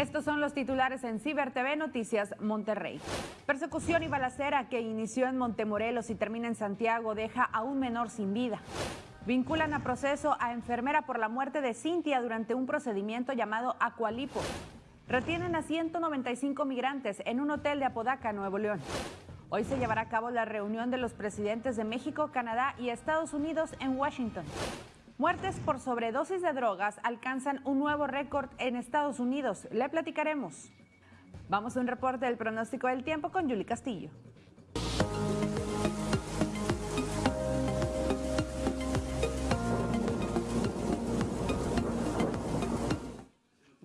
Estos son los titulares en Ciber TV Noticias Monterrey. Persecución y balacera que inició en Montemorelos y termina en Santiago deja a un menor sin vida. Vinculan a proceso a enfermera por la muerte de Cintia durante un procedimiento llamado Acualipo. Retienen a 195 migrantes en un hotel de Apodaca, Nuevo León. Hoy se llevará a cabo la reunión de los presidentes de México, Canadá y Estados Unidos en Washington. Muertes por sobredosis de drogas alcanzan un nuevo récord en Estados Unidos. Le platicaremos. Vamos a un reporte del pronóstico del tiempo con Julie Castillo.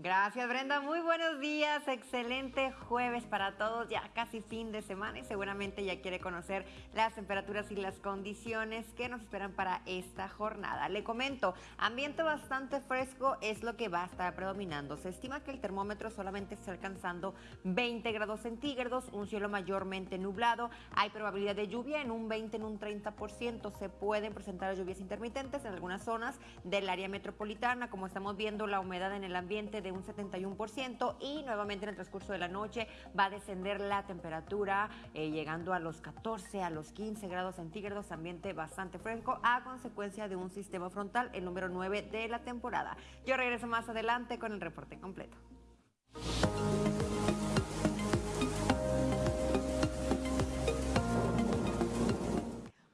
Gracias Brenda, muy buenos días, excelente jueves para todos, ya casi fin de semana y seguramente ya quiere conocer las temperaturas y las condiciones que nos esperan para esta jornada. Le comento, ambiente bastante fresco es lo que va a estar predominando. Se estima que el termómetro solamente está alcanzando 20 grados centígrados, un cielo mayormente nublado, hay probabilidad de lluvia en un 20, en un 30%, se pueden presentar lluvias intermitentes en algunas zonas del área metropolitana, como estamos viendo la humedad en el ambiente de un 71% y nuevamente en el transcurso de la noche va a descender la temperatura eh, llegando a los 14, a los 15 grados centígrados, ambiente bastante fresco a consecuencia de un sistema frontal, el número 9 de la temporada. Yo regreso más adelante con el reporte completo.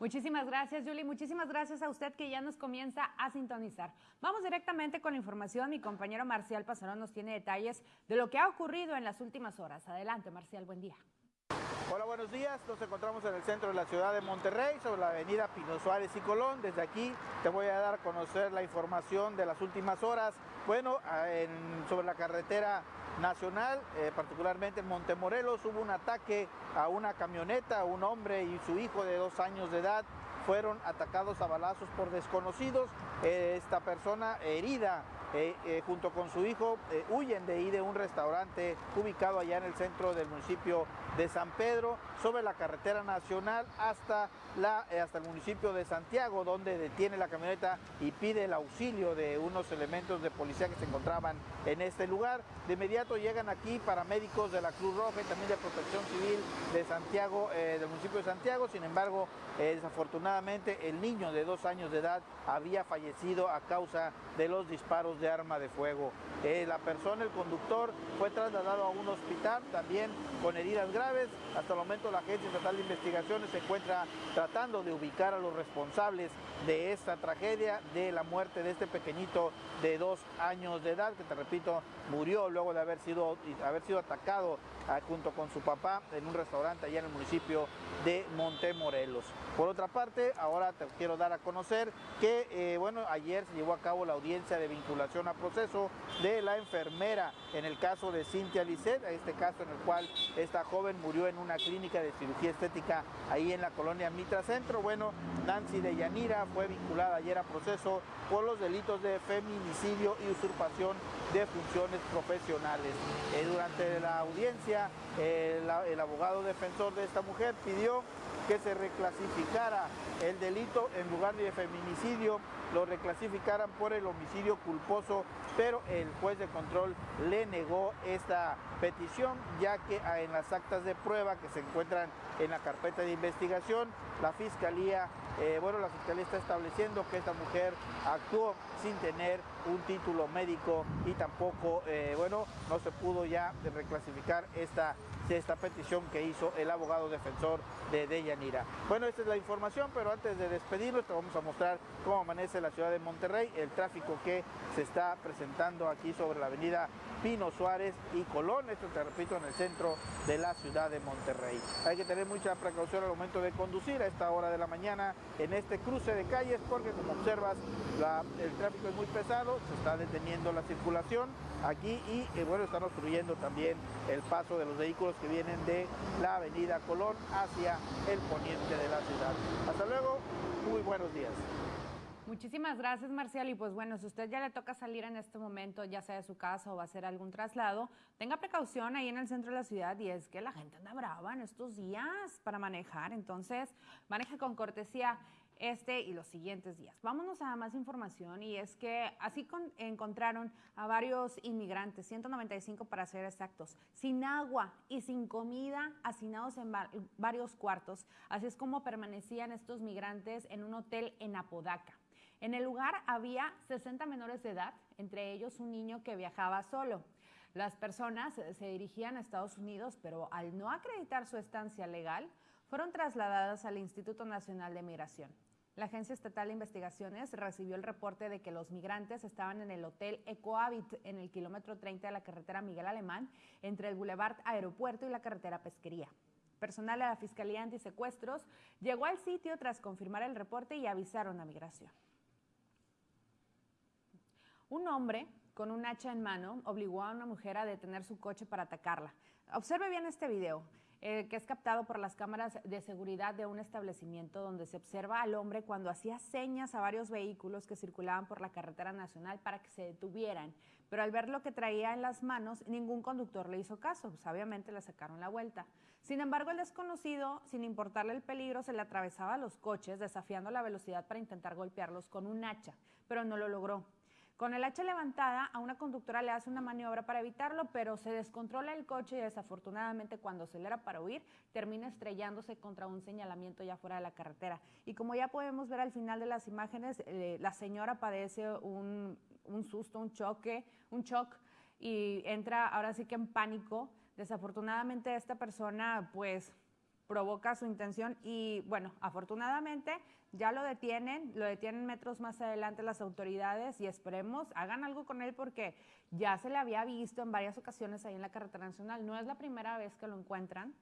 Muchísimas gracias, Julie. Muchísimas gracias a usted que ya nos comienza a sintonizar. Vamos directamente con la información. Mi compañero Marcial Pasarón nos tiene detalles de lo que ha ocurrido en las últimas horas. Adelante, Marcial, buen día. Hola, buenos días. Nos encontramos en el centro de la ciudad de Monterrey, sobre la avenida Pino Suárez y Colón. Desde aquí te voy a dar a conocer la información de las últimas horas. Bueno, sobre la carretera nacional, eh, particularmente en Montemorelos, hubo un ataque a una camioneta, un hombre y su hijo de dos años de edad fueron atacados a balazos por desconocidos. Eh, esta persona herida eh, eh, junto con su hijo huyen de ahí de un restaurante ubicado allá en el centro del municipio de San Pedro, sobre la carretera nacional hasta, la, hasta el municipio de Santiago, donde detiene la camioneta y pide el auxilio de unos elementos de policía que se encontraban en este lugar. De inmediato llegan aquí paramédicos de la Cruz Roja y también de Protección Civil de Santiago, del municipio de Santiago. Sin embargo, desafortunadamente el niño de dos años de edad había fallecido a causa de los disparos de arma de fuego. Eh, la persona, el conductor, fue trasladado a un hospital también con heridas graves. Hasta el momento la Agencia Estatal de Investigaciones se encuentra tratando de ubicar a los responsables de esta tragedia, de la muerte de este pequeñito de dos años de edad, que te repito, murió luego de haber sido, haber sido atacado ah, junto con su papá en un restaurante allá en el municipio de Montemorelos. Por otra parte, ahora te quiero dar a conocer que, eh, bueno, ayer se llevó a cabo la audiencia de vinculación a proceso de la enfermera en el caso de Cintia Lisset, este caso en el cual esta joven murió en una clínica de cirugía estética ahí en la colonia Mitra Centro. Bueno, Nancy de Yanira fue vinculada ayer a proceso por los delitos de feminicidio y usurpación de funciones profesionales. Eh, durante la audiencia, el abogado defensor de esta mujer pidió que se reclasificara el delito en lugar de feminicidio, lo reclasificaran por el homicidio culposo, pero el juez de control le negó esta petición, ya que en las actas de prueba que se encuentran en la carpeta de investigación, la fiscalía, eh, bueno, la fiscalía está estableciendo que esta mujer actuó sin tener un título médico y tampoco, eh, bueno, no se pudo ya reclasificar esta esta petición que hizo el abogado defensor de Deyanira. Bueno, esta es la información, pero antes de despedirnos te vamos a mostrar cómo amanece la ciudad de Monterrey, el tráfico que se está presentando aquí sobre la avenida Pino Suárez y Colón, esto te repito en el centro de la ciudad de Monterrey. Hay que tener mucha precaución al momento de conducir a esta hora de la mañana en este cruce de calles porque como observas el tráfico es muy pesado, se está deteniendo la circulación aquí y eh, bueno, están obstruyendo también el paso de los vehículos que vienen de la avenida Colón hacia el poniente de la ciudad. Hasta luego, muy buenos días. Muchísimas gracias, Marcial. Y pues bueno, si usted ya le toca salir en este momento, ya sea de su casa o va a hacer algún traslado, tenga precaución ahí en el centro de la ciudad y es que la gente anda brava en estos días para manejar. Entonces, maneje con cortesía. este y los siguientes días. Vámonos a más información y es que así encontraron a varios inmigrantes, 195 para ser exactos, sin agua y sin comida, hacinados en varios cuartos. Así es como permanecían estos migrantes en un hotel en Apodaca. En el lugar había 60 menores de edad, entre ellos un niño que viajaba solo. Las personas se dirigían a Estados Unidos, pero al no acreditar su estancia legal, fueron trasladadas al Instituto Nacional de Migración. La Agencia Estatal de Investigaciones recibió el reporte de que los migrantes estaban en el Hotel Ecohabit en el kilómetro 30 de la carretera Miguel Alemán, entre el Boulevard Aeropuerto y la carretera Pesquería. Personal de la Fiscalía Antisecuestros llegó al sitio tras confirmar el reporte y avisaron a Migración. Un hombre con un hacha en mano obligó a una mujer a detener su coche para atacarla. Observe bien este video. Eh, que es captado por las cámaras de seguridad de un establecimiento donde se observa al hombre cuando hacía señas a varios vehículos que circulaban por la carretera nacional para que se detuvieran. Pero al ver lo que traía en las manos, ningún conductor le hizo caso, pues obviamente le sacaron la vuelta. Sin embargo, el desconocido, sin importarle el peligro, se le atravesaba a los coches, desafiando la velocidad para intentar golpearlos con un hacha, pero no lo logró. Con el hacha levantada, a una conductora le hace una maniobra para evitarlo, pero se descontrola el coche y desafortunadamente cuando acelera para huir, termina estrellándose contra un señalamiento ya fuera de la carretera. Y como ya podemos ver al final de las imágenes, eh, la señora padece un, un susto, un choque, un shock y entra ahora sí que en pánico. Desafortunadamente esta persona pues provoca su intención y bueno, afortunadamente ya lo detienen, lo detienen metros más adelante las autoridades y esperemos hagan algo con él porque ya se le había visto en varias ocasiones ahí en la carretera nacional. No es la primera vez que lo encuentran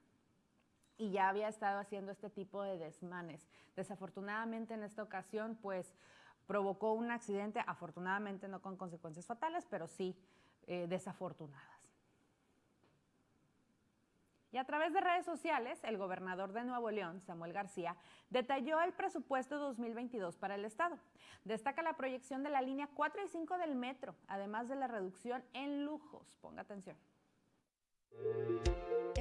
y ya había estado haciendo este tipo de desmanes. Desafortunadamente en esta ocasión pues provocó un accidente, afortunadamente no con consecuencias fatales, pero sí eh, desafortunadas. Y a través de redes sociales, el gobernador de Nuevo León, Samuel García, detalló el presupuesto 2022 para el Estado. Destaca la proyección de la línea 4 y 5 del metro, además de la reducción en lujos. Ponga atención.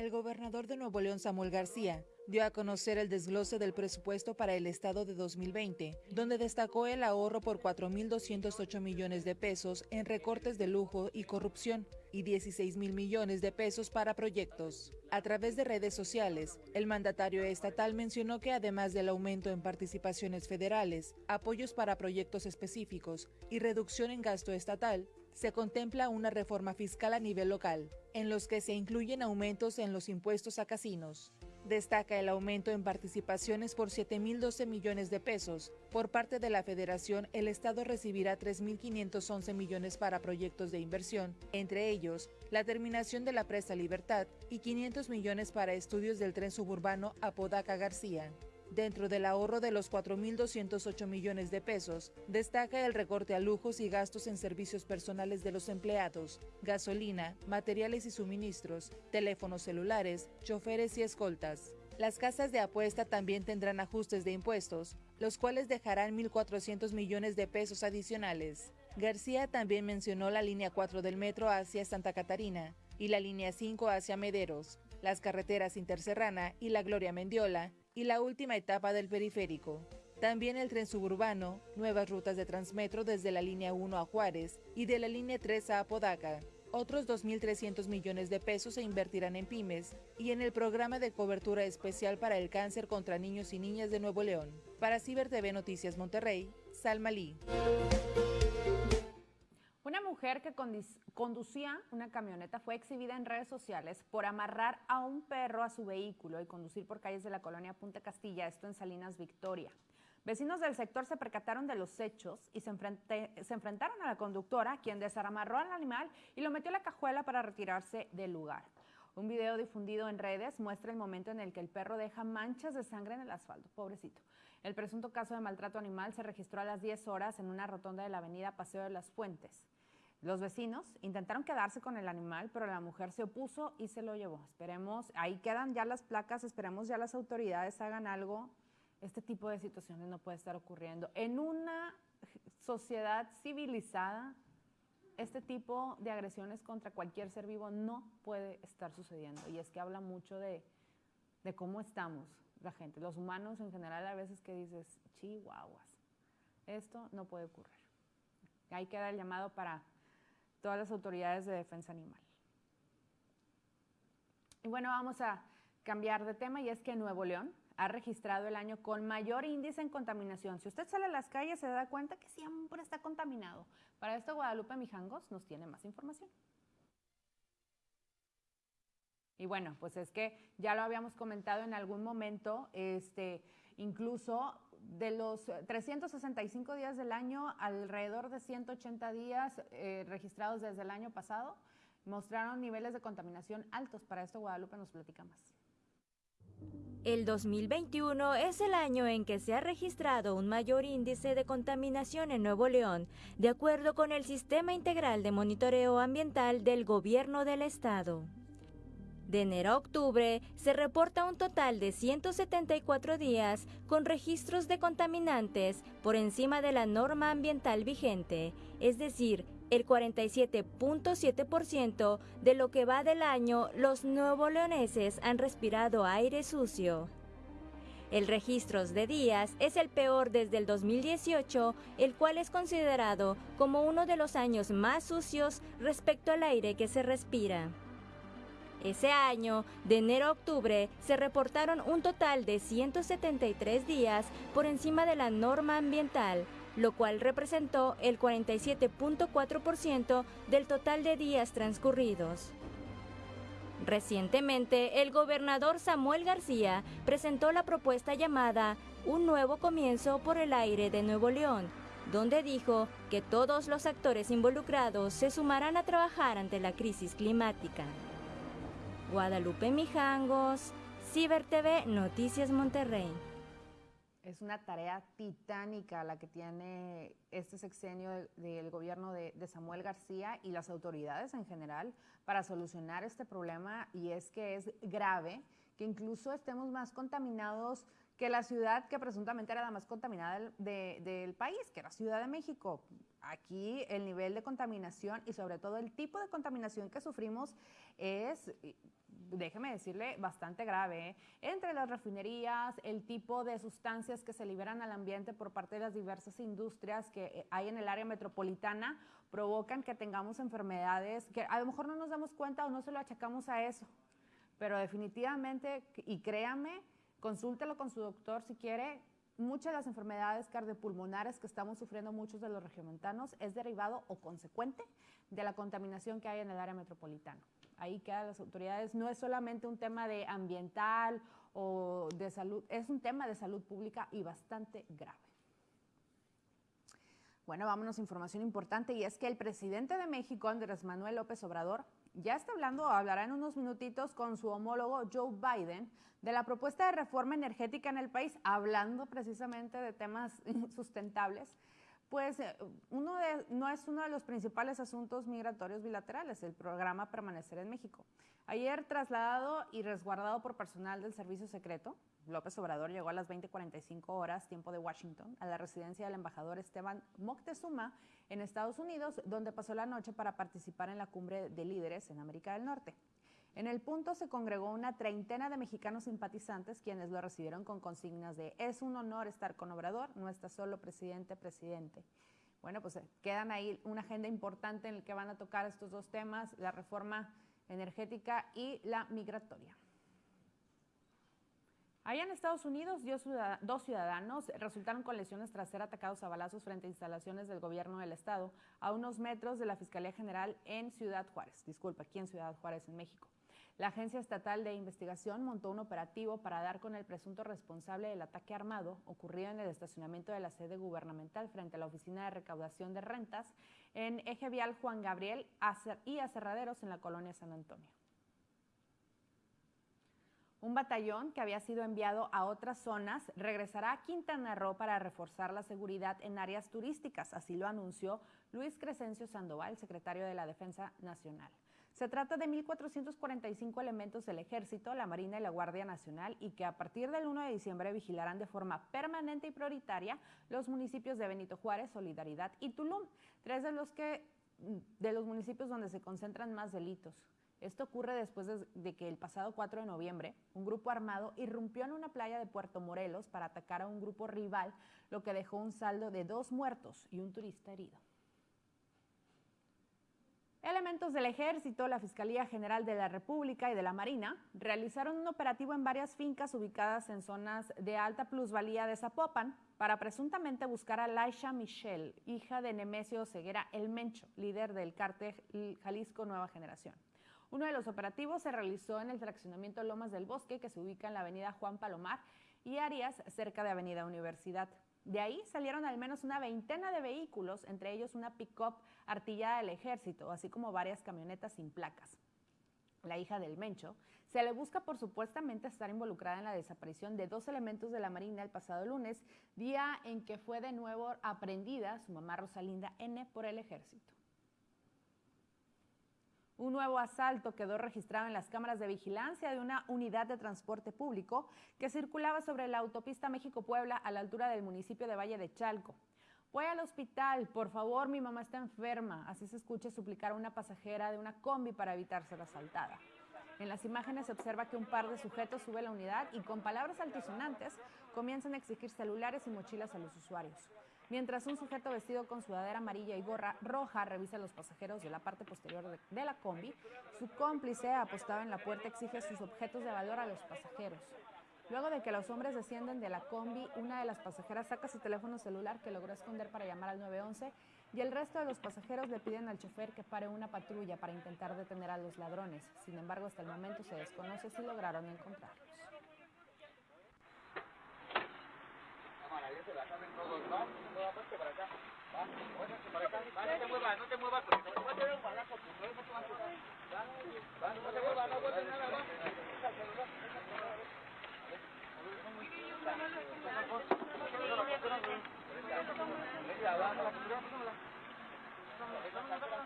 El gobernador de Nuevo León, Samuel García, dio a conocer el desglose del presupuesto para el Estado de 2020, donde destacó el ahorro por 4.208 millones de pesos en recortes de lujo y corrupción y 16 mil millones de pesos para proyectos. A través de redes sociales, el mandatario estatal mencionó que además del aumento en participaciones federales, apoyos para proyectos específicos y reducción en gasto estatal, se contempla una reforma fiscal a nivel local, en los que se incluyen aumentos en los impuestos a casinos. Destaca el aumento en participaciones por 7.012 millones de pesos. Por parte de la Federación, el Estado recibirá 3.511 millones para proyectos de inversión, entre ellos la terminación de la presa Libertad y 500 millones para estudios del tren suburbano Apodaca García. Dentro del ahorro de los 4.208 millones de pesos, destaca el recorte a lujos y gastos en servicios personales de los empleados, gasolina, materiales y suministros, teléfonos celulares, choferes y escoltas. Las casas de apuesta también tendrán ajustes de impuestos, los cuales dejarán 1.400 millones de pesos adicionales. García también mencionó la línea 4 del metro hacia Santa Catarina y la línea 5 hacia Mederos, las carreteras Interserrana y la Gloria Mendiola, y la última etapa del periférico. También el tren suburbano, nuevas rutas de Transmetro desde la línea 1 a Juárez y de la línea 3 a Apodaca. Otros 2.300 millones de pesos se invertirán en pymes y en el programa de cobertura especial para el cáncer contra niños y niñas de Nuevo León. Para Ciber TV Noticias Monterrey, Salma Lee. Mujer que conducía una camioneta fue exhibida en redes sociales por amarrar a un perro a su vehículo y conducir por calles de la colonia Punta Castilla, esto en Salinas Victoria. Vecinos del sector se percataron de los hechos y se, se, enfrentaron a la conductora, quien desarmarró al animal y lo metió a la cajuela para retirarse del lugar. Un video difundido en redes muestra el momento en el que el perro deja manchas de sangre en el asfalto. Pobrecito. El presunto caso de maltrato animal se registró a las 10 horas en una rotonda de la avenida Paseo de las Fuentes. Los vecinos intentaron quedarse con el animal, pero la mujer se opuso y se lo llevó. Esperemos, ahí quedan ya las placas, esperemos ya las autoridades hagan algo. Este tipo de situaciones no puede estar ocurriendo. En una sociedad civilizada, este tipo de agresiones contra cualquier ser vivo no puede estar sucediendo. Y es que habla mucho de, cómo estamos, la gente, los humanos en general a veces que dices, chihuahuas, esto no puede ocurrir. Ahí queda el llamado para todas las autoridades de defensa animal. Y bueno, vamos a cambiar de tema y es que Nuevo León ha registrado el año con mayor índice en contaminación. Si usted sale a las calles se da cuenta que siempre está contaminado. Para esto Guadalupe Mijangos nos tiene más información. Y bueno, pues es que ya lo habíamos comentado en algún momento, este, incluso de los 365 días del año, alrededor de 180 días eh, registrados desde el año pasado, mostraron niveles de contaminación altos. Para esto Guadalupe nos platica más. El 2021 es el año en que se ha registrado un mayor índice de contaminación en Nuevo León, de acuerdo con el Sistema Integral de Monitoreo Ambiental del Gobierno del Estado. De enero a octubre se reporta un total de 174 días con registros de contaminantes por encima de la norma ambiental vigente, es decir, el 47.7% de lo que va del año los nuevo leoneses han respirado aire sucio. El registro de días es el peor desde el 2018, el cual es considerado como uno de los años más sucios respecto al aire que se respira. Ese año, de enero a octubre, se reportaron un total de 173 días por encima de la norma ambiental, lo cual representó el 47.4% del total de días transcurridos. Recientemente, el gobernador Samuel García presentó la propuesta llamada Un nuevo comienzo por el aire de Nuevo León, donde dijo que todos los actores involucrados se sumarán a trabajar ante la crisis climática. Guadalupe Mijangos, Ciber TV, Noticias Monterrey. Es una tarea titánica la que tiene este sexenio del gobierno de, Samuel García y las autoridades en general para solucionar este problema y es que es grave que incluso estemos más contaminados que la ciudad que presuntamente era la más contaminada del, de, del país, que era Ciudad de México. Aquí el nivel de contaminación y sobre todo el tipo de contaminación que sufrimos es déjeme decirle, bastante grave. ¿eh? Entre las refinerías, el tipo de sustancias que se liberan al ambiente por parte de las diversas industrias que eh, hay en el área metropolitana provocan que tengamos enfermedades que a lo mejor no nos damos cuenta o no se lo achacamos a eso. Pero definitivamente, y créame, consúltelo con su doctor si quiere, muchas de las enfermedades cardiopulmonares que estamos sufriendo muchos de los regiomontanos es derivado o consecuente de la contaminación que hay en el área metropolitana ahí quedan las autoridades. No es solamente un tema de ambiental o de salud, es un tema de salud pública y bastante grave. Bueno, vámonos a información importante y es que el presidente de México, Andrés Manuel López Obrador, ya está hablando, hablará en unos minutitos con su homólogo Joe Biden de la propuesta de reforma energética en el país, hablando precisamente de temas sustentables pues eh, uno de, no es uno de los principales asuntos migratorios bilaterales, el programa Permanecer en México. Ayer trasladado y resguardado por personal del Servicio Secreto, López Obrador llegó a las 20:45 horas, tiempo de Washington, a la residencia del embajador Esteban Moctezuma en Estados Unidos, donde pasó la noche para participar en la cumbre de líderes en América del Norte. En el punto se congregó una treintena de mexicanos simpatizantes quienes lo recibieron con consignas de es un honor estar con Obrador, no está solo presidente, presidente. Bueno, pues eh, quedan ahí una agenda importante en la que van a tocar estos dos temas, la reforma energética y la migratoria. Allá en Estados Unidos, dos ciudadanos resultaron con lesiones tras ser atacados a balazos frente a instalaciones del gobierno del estado, a unos metros de la Fiscalía General en Ciudad Juárez. Disculpa, aquí en Ciudad Juárez, en México. La Agencia Estatal de Investigación montó un operativo para dar con el presunto responsable del ataque armado ocurrido en el estacionamiento de la sede gubernamental frente a la Oficina de Recaudación de Rentas en Eje Vial Juan Gabriel y Acerraderos en la colonia San Antonio. Un batallón que había sido enviado a otras zonas regresará a Quintana Roo para reforzar la seguridad en áreas turísticas, así lo anunció Luis Crescencio Sandoval, secretario de la Defensa Nacional. Se trata de 1.445 elementos del Ejército, la Marina y la Guardia Nacional y que a partir del 1 de diciembre vigilarán de forma permanente y prioritaria los municipios de Benito Juárez, Solidaridad y Tulum, tres de los, que, de los municipios donde se concentran más delitos. Esto ocurre después de, que el pasado 4 de noviembre un grupo armado irrumpió en una playa de Puerto Morelos para atacar a un grupo rival, lo que dejó un saldo de dos muertos y un turista herido. Elementos del Ejército, la Fiscalía General de la República y de la Marina realizaron un operativo en varias fincas ubicadas en zonas de alta plusvalía de Zapopan para presuntamente buscar a Laisha Michelle, hija de Nemesio Ceguera El Mencho, líder del cártel Jalisco Nueva Generación. Uno de los operativos se realizó en el fraccionamiento Lomas del Bosque, que se ubica en la avenida Juan Palomar y Arias, cerca de Avenida Universidad. De ahí salieron al menos una veintena de vehículos, entre ellos una pick-up artillada del ejército, así como varias camionetas sin placas. La hija del Mencho se le busca por supuestamente estar involucrada en la desaparición de dos elementos de la Marina el pasado lunes, día en que fue de nuevo aprendida su mamá Rosalinda N por el ejército. Un nuevo asalto quedó registrado en las cámaras de vigilancia de una unidad de transporte público que circulaba sobre la autopista México-Puebla a la altura del municipio de Valle de Chalco. Voy al hospital, por favor, mi mamá está enferma. Así se escucha suplicar a una pasajera de una combi para evitar ser asaltada. En las imágenes se observa que un par de sujetos sube la unidad y con palabras altisonantes comienzan a exigir celulares y mochilas a los usuarios mientras un sujeto vestido con sudadera amarilla y gorra roja revisa a los pasajeros de la parte posterior de, la combi. Su cómplice, apostado en la puerta, exige sus objetos de valor a los pasajeros. Luego de que los hombres descienden de la combi, una de las pasajeras saca su teléfono celular que logró esconder para llamar al 911 y el resto de los pasajeros le piden al chofer que pare una patrulla para intentar detener a los ladrones. Sin embargo, hasta el momento se desconoce si lograron encontrarlos. No te muevas, porque te balazo, pues, no te no te muevas, no captura.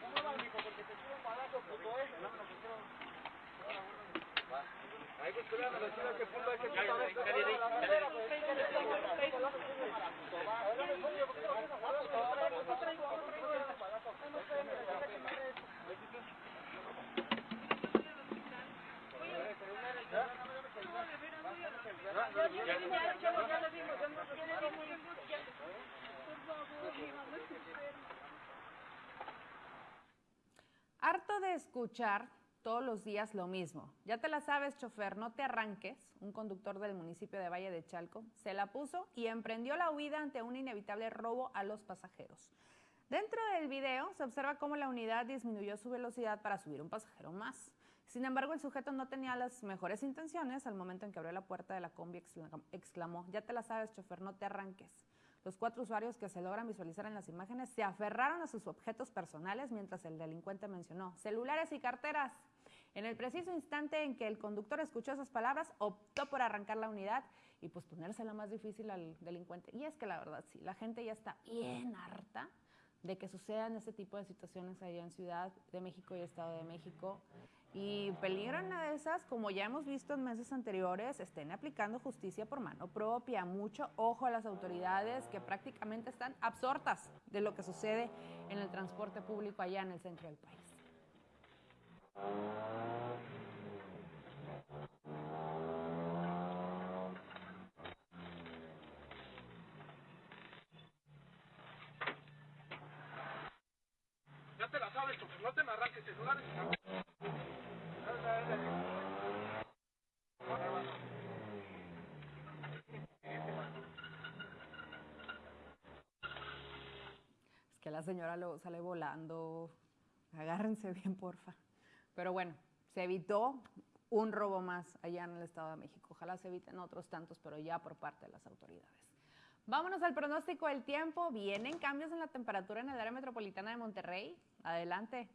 No muevas, mijo, porque te tiro un balazo, puto, eh. Dame la captura. Ahí pues cuidado, la ciudad que punto hay que quitar. Dale, dale, dale. Harto de escuchar todos los días lo mismo. Ya te la sabes, chofer, no te arranques. Un conductor del municipio de Valle de Chalco se la puso y emprendió la huida ante un inevitable robo a los pasajeros. Dentro del video se observa cómo la unidad disminuyó su velocidad para subir un pasajero más. Sin embargo, el sujeto no tenía las mejores intenciones. Al momento en que abrió la puerta de la combi exclamó, ya te la sabes, chofer, no te arranques. Los cuatro usuarios que se logran visualizar en las imágenes se aferraron a sus objetos personales mientras el delincuente mencionó celulares y carteras. En el preciso instante en que el conductor escuchó esas palabras, optó por arrancar la unidad y pues ponérsela más difícil al delincuente. Y es que la verdad sí, la gente ya está bien harta de que sucedan este tipo de situaciones allá en Ciudad de México y Estado de México. Y peligran a esas, como ya hemos visto en meses anteriores, estén aplicando justicia por mano propia. Mucho ojo a las autoridades que prácticamente están absortas de lo que sucede en el transporte público allá en el centro del país. Ya te la sabes, no te me arranques celulares. Señora luego sale volando. Agárrense bien, porfa. Pero bueno, se evitó un robo más allá en el Estado de México. Ojalá se eviten otros tantos, pero ya por parte de las autoridades. Vámonos al pronóstico del tiempo. Vienen cambios en la temperatura en el área metropolitana de Monterrey. Adelante.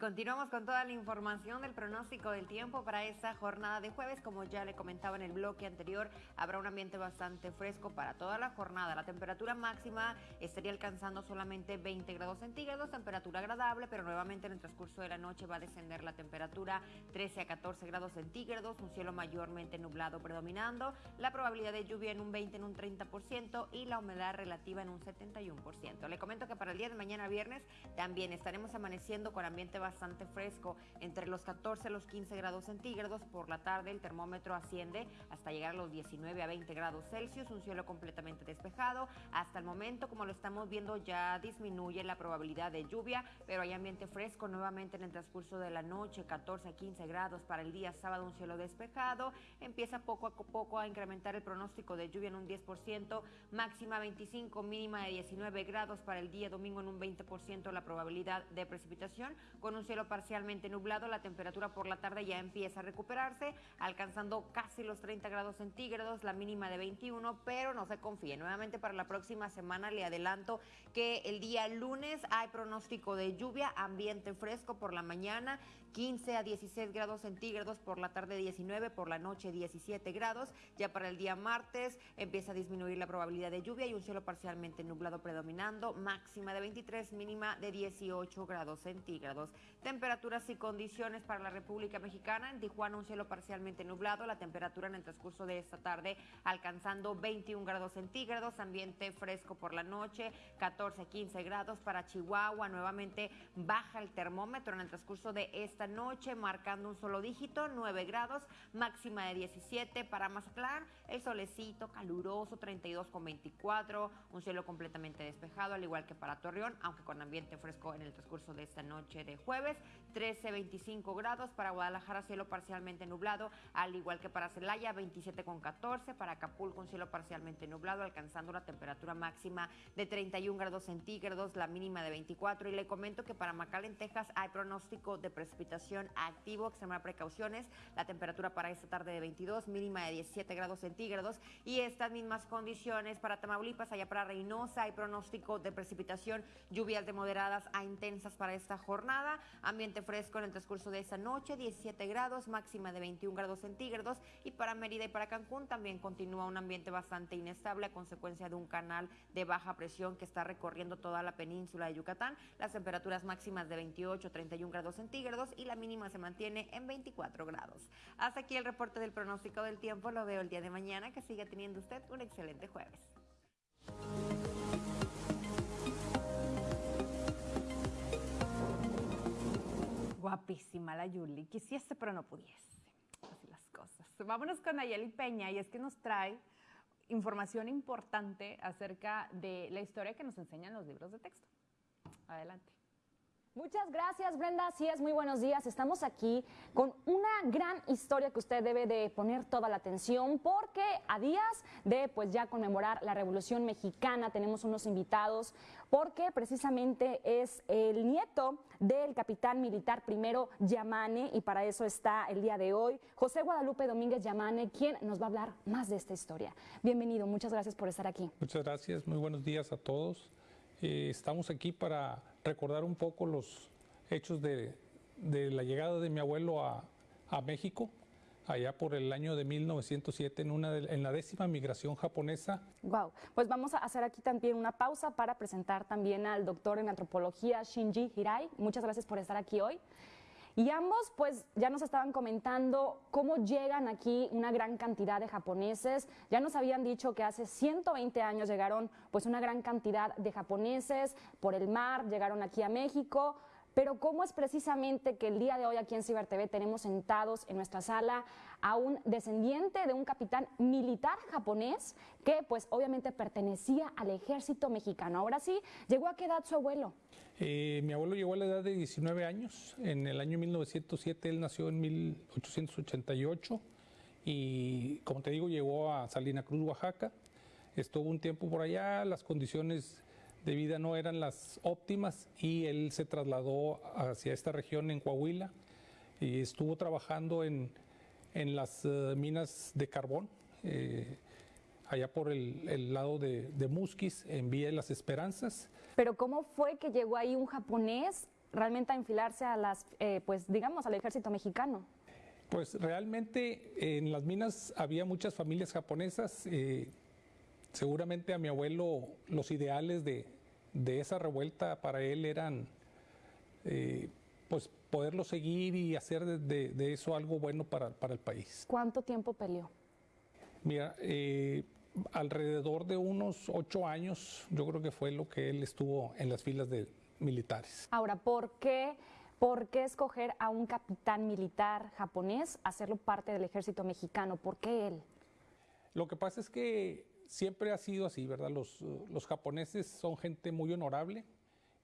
Continuamos con toda la información del pronóstico del tiempo para esta jornada de jueves. Como ya le comentaba en el bloque anterior, habrá un ambiente bastante fresco para toda la jornada. La temperatura máxima estaría alcanzando solamente 20 grados centígrados, temperatura agradable, pero nuevamente en el transcurso de la noche va a descender la temperatura 13 a 14 grados centígrados, un cielo mayormente nublado predominando, la probabilidad de lluvia en un 20, en un 30% y la humedad relativa en un 71%. Le comento que para el día de mañana viernes también estaremos amaneciendo con ambiente bastante bastante fresco, entre los 14 a los 15 grados centígrados. Por la tarde el termómetro asciende hasta llegar a los 19 a 20 grados Celsius, un cielo completamente despejado. Hasta el momento, como lo estamos viendo, ya disminuye la probabilidad de lluvia, pero hay ambiente fresco nuevamente en el transcurso de la noche, 14 a 15 grados para el día sábado, un cielo despejado. Empieza poco a poco a incrementar el pronóstico de lluvia en un 10%, máxima 25, mínima de 19 grados para el día domingo en un 20% la probabilidad de precipitación, con cielo parcialmente nublado, la temperatura por la tarde ya empieza a recuperarse, alcanzando casi los 30 grados centígrados, la mínima de 21, pero no se confíe. Nuevamente para la próxima semana le adelanto que el día lunes hay pronóstico de lluvia, ambiente fresco por la mañana, 15 a 16 grados centígrados, por la tarde 19, por la noche 17 grados. Ya para el día martes empieza a disminuir la probabilidad de lluvia y un cielo parcialmente nublado predominando, máxima de 23, mínima de 18 grados centígrados. Temperaturas y condiciones para la República Mexicana. En Tijuana un cielo parcialmente nublado, la temperatura en el transcurso de esta tarde alcanzando 21 grados centígrados, ambiente fresco por la noche, 14 15 grados para Chihuahua, nuevamente baja el termómetro en el transcurso de esta noche, marcando un solo dígito, 9 grados, máxima de 17 para Mazatlán, el solecito caluroso, 32 con 24, un cielo completamente despejado, al igual que para Torreón, aunque con ambiente fresco en el transcurso de esta noche de jueves, 13, 25 grados, para Guadalajara cielo parcialmente nublado, al igual que para Celaya, 27 con 14, para Acapulco un cielo parcialmente nublado, alcanzando una temperatura máxima de 31 grados centígrados, la mínima de 24, y le comento que para McAllen, Texas, hay pronóstico de precipitación activo, extremar precauciones. La temperatura para esta tarde de 22, mínima de 17 grados centígrados. Y estas mismas condiciones para Tamaulipas, allá para Reynosa, hay pronóstico de precipitación, lluvias de moderadas a intensas para esta jornada. Ambiente fresco en el transcurso de esta noche, 17 grados, máxima de 21 grados centígrados. Y para Mérida y para Cancún también continúa un ambiente bastante inestable a consecuencia de un canal de baja presión que está recorriendo toda la península de Yucatán. Las temperaturas máximas de 28, 31 grados centígrados y la mínima se mantiene en 24 grados. Hasta aquí el reporte del pronóstico del tiempo. Lo veo el día de mañana. Que siga teniendo usted un excelente jueves. Guapísima la Yuli. Quisiese, pero no pudiese. Así las cosas. Vámonos con Ayeli Peña y es que nos trae información importante acerca de la historia que nos enseñan los libros de texto. Adelante. Muchas gracias Brenda, así es, muy buenos días. Estamos aquí con una gran historia que usted debe de poner toda la atención porque a días de pues ya conmemorar la Revolución Mexicana tenemos unos invitados porque precisamente es el nieto del capitán militar primero Yamane y para eso está el día de hoy José Guadalupe Domínguez Yamane, quien nos va a hablar más de esta historia. Bienvenido, muchas gracias por estar aquí. Muchas gracias, muy buenos días a todos. Eh, estamos aquí para recordar un poco los hechos de, la llegada de mi abuelo a, México, allá por el año de 1907 en, una en la décima migración japonesa. Wow, pues vamos a hacer aquí también una pausa para presentar también al doctor en antropología Shinji Hirai. Muchas gracias por estar aquí hoy. Y ambos pues ya nos estaban comentando cómo llegan aquí una gran cantidad de japoneses. Ya nos habían dicho que hace 120 años llegaron pues una gran cantidad de japoneses por el mar, llegaron aquí a México. Pero cómo es precisamente que el día de hoy aquí en Ciber TV tenemos sentados en nuestra sala a un descendiente de un capitán militar japonés que pues obviamente pertenecía al ejército mexicano. Ahora sí, ¿llegó a qué edad su abuelo? Eh, mi abuelo llegó a la edad de 19 años. En el año 1907 él nació en 1888 y como te digo llegó a Salina Cruz, Oaxaca. Estuvo un tiempo por allá, las condiciones de vida no eran las óptimas y él se trasladó hacia esta región en Coahuila y estuvo trabajando en, en las eh, minas de carbón, eh, allá por el, lado de, de, Musquis, en Vía de las Esperanzas. Pero ¿cómo fue que llegó ahí un japonés realmente a enfilarse a las, eh, pues digamos, al ejército mexicano? Pues realmente en las minas había muchas familias japonesas. eh, seguramente a mi abuelo los ideales de, de esa revuelta para él eran eh, pues poderlo seguir y hacer de, de- de eso algo bueno para, para el país. ¿Cuánto tiempo peleó? Mira, eh, alrededor de unos ocho años yo creo que fue lo que él estuvo en las filas de militares. Ahora, ¿por qué, ¿por qué escoger a un capitán militar japonés, hacerlo parte del ejército mexicano? ¿Por qué él? Lo que pasa es que siempre ha sido así, ¿verdad? Los, los japoneses son gente muy honorable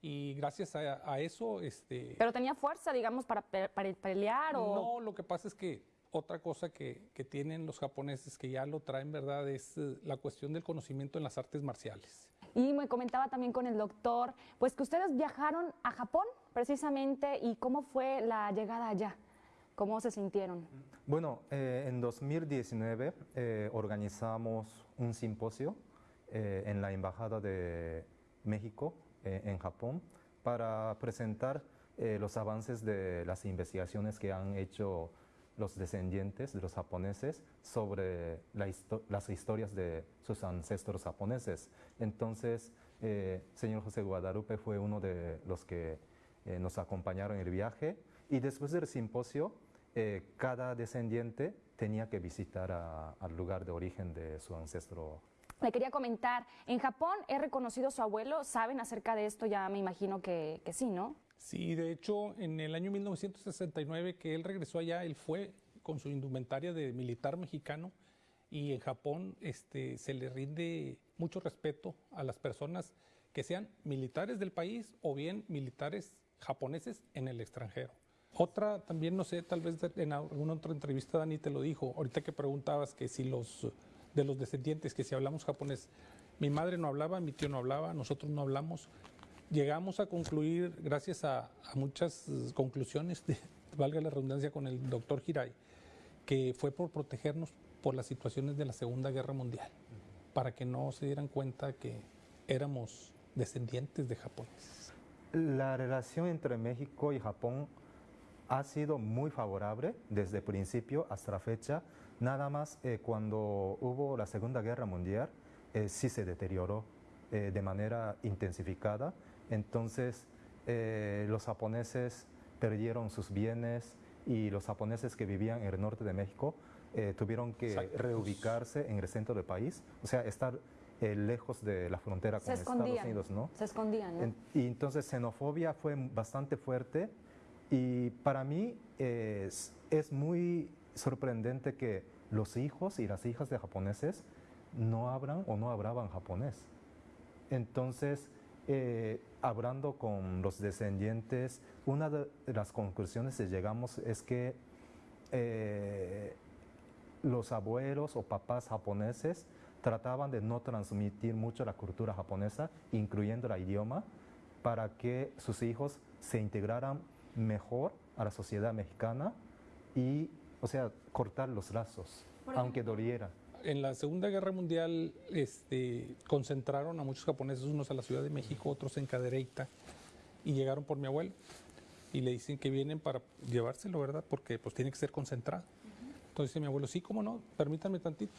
y gracias a, a eso, este... ¿Pero tenía fuerza, digamos, para, pe- para pelear o...? No, lo que pasa es que otra cosa que, que tienen los japoneses que ya lo traen, ¿verdad? Es eh, la cuestión del conocimiento en las artes marciales. Y me comentaba también con el doctor, pues que ustedes viajaron a Japón precisamente y cómo fue la llegada allá, cómo se sintieron. Bueno, eh, en 2019 eh, organizamos un simposio eh, en la Embajada de México eh, en Japón para presentar eh, los avances de las investigaciones que han hecho los descendientes de los japoneses sobre la histo- las historias de sus ancestros japoneses. Entonces, eh, señor José Guadalupe fue uno de los que eh, nos acompañaron en el viaje y después del simposio, eh, cada descendiente tenía que visitar a- al lugar de origen de su ancestro. Le quería comentar, en Japón es reconocido su abuelo, ¿saben acerca de esto? Ya me imagino que, que sí, ¿no? Sí, de hecho, en el año 1969 que él regresó allá, él fue con su indumentaria de militar mexicano y en Japón este, se le rinde mucho respeto a las personas que sean militares del país o bien militares japoneses en el extranjero. Otra, también no sé, tal vez en alguna otra entrevista Dani te lo dijo, ahorita que preguntabas que si los de los descendientes, que si hablamos japonés, mi madre no hablaba, mi tío no hablaba, nosotros no hablamos, llegamos a concluir, gracias a, a muchas conclusiones, de, valga la redundancia, con el doctor Hirai, que fue por protegernos por las situaciones de la Segunda Guerra Mundial, para que no se dieran cuenta que éramos descendientes de japoneses. La relación entre México y Japón ha sido muy favorable desde el principio hasta la fecha. Nada más eh, cuando hubo la Segunda Guerra Mundial, eh, sí se deterioró eh, de manera intensificada. Entonces, eh, los japoneses perdieron sus bienes y los japoneses que vivían en el norte de México eh, tuvieron que Exacto. reubicarse en el centro del país, o sea, estar eh, lejos de la frontera Se con Estados. Unidos, ¿no? Se escondían, ¿no? En- y entonces xenofobia fue bastante fuerte y para mí es, muy sorprendente que los hijos y las hijas de japoneses no hablan o no hablaban japonés. Entonces, eh, hablando con los descendientes, una de las conclusiones que llegamos es que eh, los abuelos o papás japoneses trataban de no transmitir mucho la cultura japonesa, incluyendo el idioma, para que sus hijos se integraran mejor a la sociedad mexicana y, o sea, cortar los lazos, aunque doliera. En la Segunda Guerra Mundial este, concentraron a muchos japoneses, unos a la Ciudad de México, otros en Cadereyta, y llegaron por mi abuelo. Y le dicen que vienen para llevárselo, ¿verdad? Porque pues tiene que ser concentrado. Entonces dice mi abuelo, sí, cómo no, permítame tantito.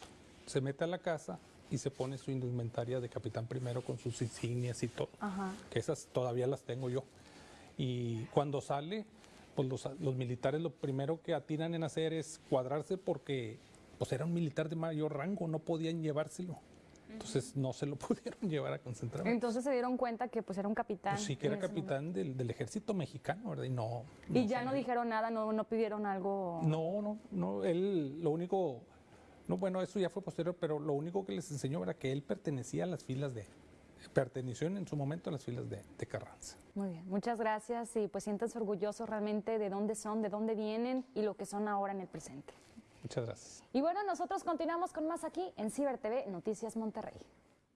Se mete a la casa y se pone su indumentaria de capitán primero con sus insignias y todo. Ajá. Que esas todavía las tengo yo. Y cuando sale, pues los, los militares lo primero que atinan en hacer es cuadrarse porque pues era un militar de mayor rango, no podían llevárselo. Entonces no se lo pudieron llevar a concentrar. Entonces se dieron cuenta que pues era un capitán. Pues sí, que era capitán del, del ejército mexicano, ¿verdad? Y no. Y ya no dijeron nada, no, no pidieron algo. No, no, no. Él, lo único. No, bueno, eso ya fue posterior, pero lo único que les enseñó era que él pertenecía a las filas de. Perteneció en su momento a las filas de, de Carranza. Muy bien, muchas gracias y pues siéntanse orgullosos realmente de dónde son, de dónde vienen y lo que son ahora en el presente. Muchas gracias. Y bueno, nosotros continuamos con más aquí en Ciber TV Noticias Monterrey.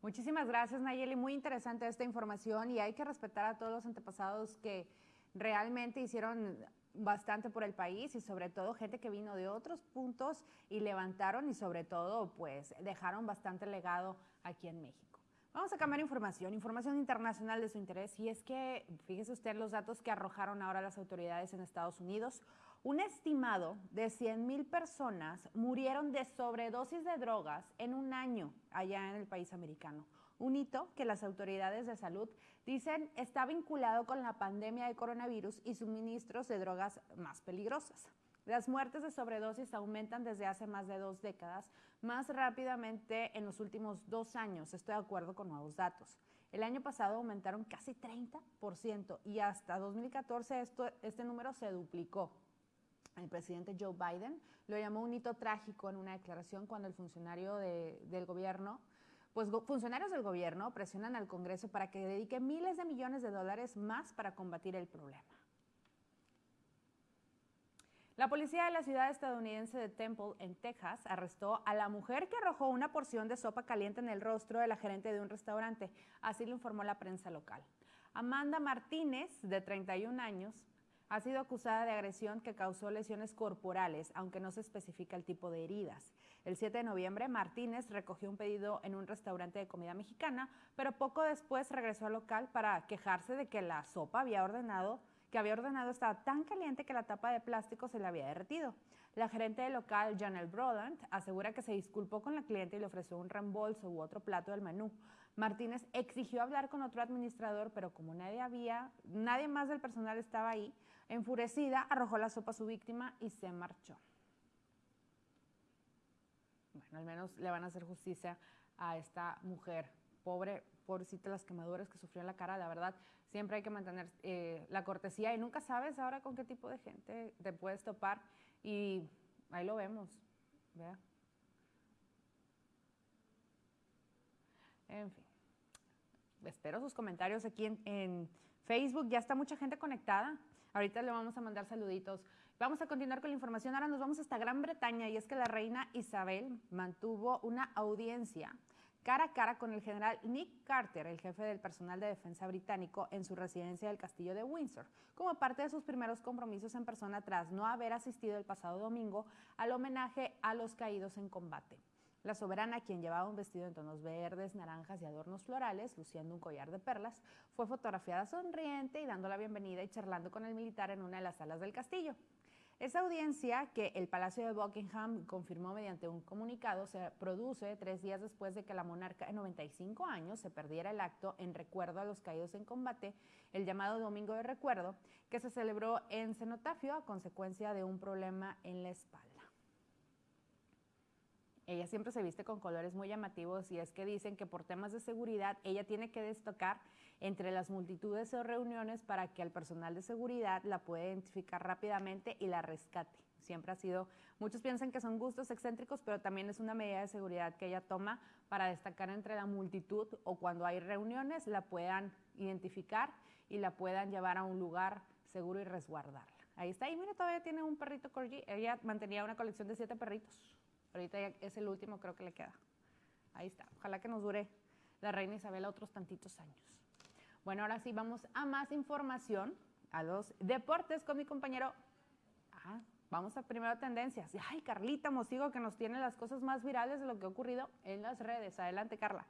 Muchísimas gracias, Nayeli. Muy interesante esta información y hay que respetar a todos los antepasados que realmente hicieron bastante por el país y sobre todo gente que vino de otros puntos y levantaron y sobre todo pues dejaron bastante legado aquí en México. Vamos a cambiar información, información internacional de su interés. Y es que, fíjese usted los datos que arrojaron ahora las autoridades en Estados Unidos. Un estimado de 100 mil personas murieron de sobredosis de drogas en un año allá en el país americano. Un hito que las autoridades de salud dicen está vinculado con la pandemia de coronavirus y suministros de drogas más peligrosas. Las muertes de sobredosis aumentan desde hace más de dos décadas, más rápidamente en los últimos dos años, estoy de acuerdo con nuevos datos. El año pasado aumentaron casi 30% y hasta 2014 esto, este número se duplicó. El presidente Joe Biden lo llamó un hito trágico en una declaración cuando el funcionario de, del gobierno, pues funcionarios del gobierno presionan al Congreso para que dedique miles de millones de dólares más para combatir el problema. La policía de la ciudad estadounidense de Temple, en Texas, arrestó a la mujer que arrojó una porción de sopa caliente en el rostro de la gerente de un restaurante. Así lo informó la prensa local. Amanda Martínez, de 31 años, ha sido acusada de agresión que causó lesiones corporales, aunque no se especifica el tipo de heridas. El 7 de noviembre, Martínez recogió un pedido en un restaurante de comida mexicana, pero poco después regresó al local para quejarse de que la sopa había ordenado que había ordenado estaba tan caliente que la tapa de plástico se le había derretido. La gerente del local, Janelle Broland, asegura que se disculpó con la cliente y le ofreció un reembolso u otro plato del menú. Martínez exigió hablar con otro administrador, pero como nadie había, nadie más del personal estaba ahí, enfurecida, arrojó la sopa a su víctima y se marchó. Bueno, al menos le van a hacer justicia a esta mujer pobre, pobrecita las quemaduras que sufrió en la cara, la verdad, siempre hay que mantener eh, la cortesía y nunca sabes ahora con qué tipo de gente te puedes topar y ahí lo vemos, ¿vea? En fin, espero sus comentarios aquí en, en Facebook, ya está mucha gente conectada, ahorita le vamos a mandar saluditos. Vamos a continuar con la información, ahora nos vamos hasta Gran Bretaña y es que la reina Isabel mantuvo una audiencia cara a cara con el general Nick Carter, el jefe del personal de defensa británico, en su residencia del castillo de Windsor, como parte de sus primeros compromisos en persona tras no haber asistido el pasado domingo al homenaje a los caídos en combate. La soberana, quien llevaba un vestido en tonos verdes, naranjas y adornos florales, luciendo un collar de perlas, fue fotografiada sonriente y dando la bienvenida y charlando con el militar en una de las salas del castillo. Esa audiencia que el Palacio de Buckingham confirmó mediante un comunicado se produce tres días después de que la monarca de 95 años se perdiera el acto en recuerdo a los caídos en combate, el llamado Domingo de Recuerdo, que se celebró en cenotafio a consecuencia de un problema en la espalda. Ella siempre se viste con colores muy llamativos y es que dicen que por temas de seguridad ella tiene que destacar entre las multitudes o reuniones para que el personal de seguridad la pueda identificar rápidamente y la rescate. Siempre ha sido, muchos piensan que son gustos excéntricos, pero también es una medida de seguridad que ella toma para destacar entre la multitud o cuando hay reuniones la puedan identificar y la puedan llevar a un lugar seguro y resguardarla. Ahí está, y mire, todavía tiene un perrito corgi. Ella mantenía una colección de siete perritos. Ahorita ya es el último, creo que le queda. Ahí está. Ojalá que nos dure la reina Isabel otros tantitos años. Bueno, ahora sí vamos a más información, a los deportes con mi compañero. Ah, vamos a primero tendencias. Ay, Carlita Mosigo que nos tiene las cosas más virales de lo que ha ocurrido en las redes. Adelante, Carla.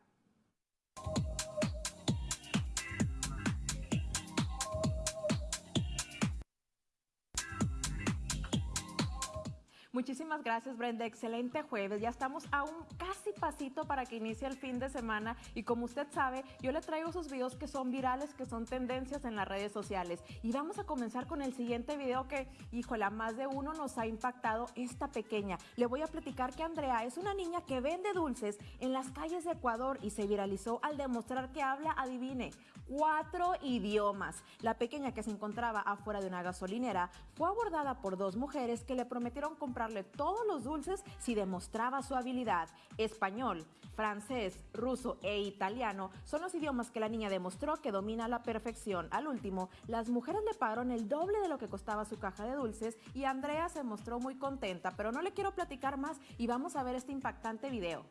Muchísimas gracias, Brenda. Excelente jueves. Ya estamos a un casi pasito para que inicie el fin de semana. Y como usted sabe, yo le traigo esos videos que son virales, que son tendencias en las redes sociales. Y vamos a comenzar con el siguiente video que, híjole, a más de uno nos ha impactado esta pequeña. Le voy a platicar que Andrea es una niña que vende dulces en las calles de Ecuador y se viralizó al demostrar que habla, adivine, cuatro idiomas. La pequeña que se encontraba afuera de una gasolinera fue abordada por dos mujeres que le prometieron comprar todos los dulces si demostraba su habilidad. Español, francés, ruso e italiano son los idiomas que la niña demostró que domina a la perfección. Al último, las mujeres le pagaron el doble de lo que costaba su caja de dulces y Andrea se mostró muy contenta, pero no le quiero platicar más y vamos a ver este impactante video.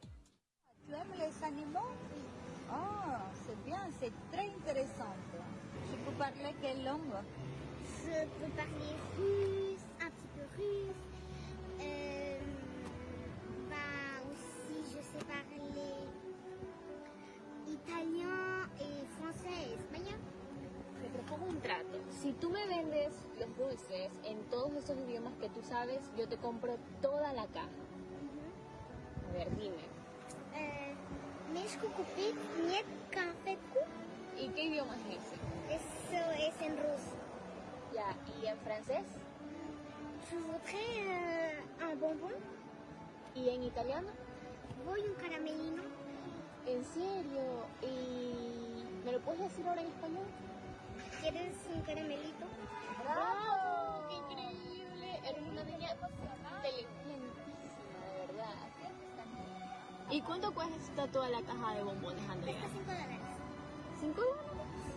Ah, c'est bien, c'est très intéressant. Je peux parler quelle langue Je peux parler russe, un petit peu russe, italien et français et espagnol. Te propongo un trato. Si tú me vendes los dulces en todos esos idiomas que tú sabes, yo te compro toda la caja. A ver, dime. Konfetku. ¿Y qué idioma es ese? Eso es en ruso. Ya, ¿y en francés? Je voudrais euh, un bonbon. ¿Y en italiano? Voy un caramelino. ¿En serio? ¿Y me lo puedes decir ahora en español? ¿Quieres un caramelito? ¡Bravo! ¡Qué increíble! Eres una niña inteligentísima, de verdad. ¿Y cuánto cuesta toda la caja de bombones, Andrea? Cuesta 5 dólares. ¿Cinco dólares?